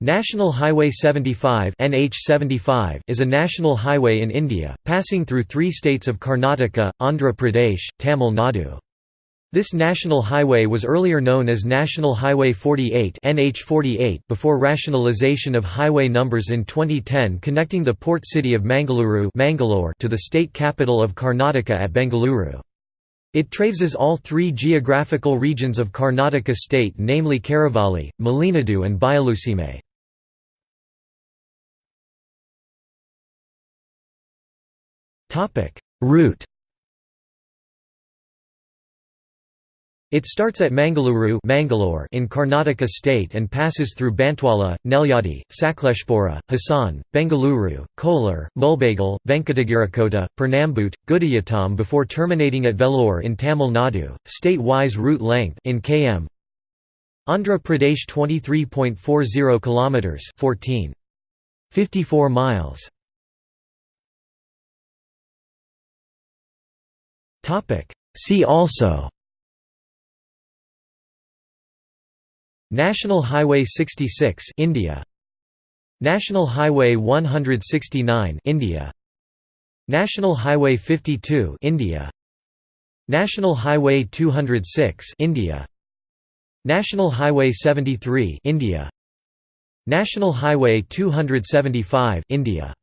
National Highway 75 NH75 is a national highway in India, passing through three states of Karnataka, Andhra Pradesh, Tamil Nadu. This national highway was earlier known as National Highway 48 NH48 before rationalisation of highway numbers in 2010 connecting the port city of Mangaluru Mangalore to the state capital of Karnataka at Bengaluru. It traverses all three geographical regions of Karnataka state namely Karavali, Malenadu and Bayalusime. Route It starts at Mangaluru Mangalore in Karnataka state and passes through Bantwala, Nelyadi, Sakleshpura, Hassan, Bengaluru, Kolar, Mulbagal, Venkatagirikota, Pernambute, Gudiyatam before terminating at Vellore in Tamil Nadu. State-wise route length in km. Andhra Pradesh 23.40 kilometers 14.54 miles See also National Highway 66 India National Highway 169 India National Highway 52 India National Highway 206 India National Highway 73 India National Highway 275 India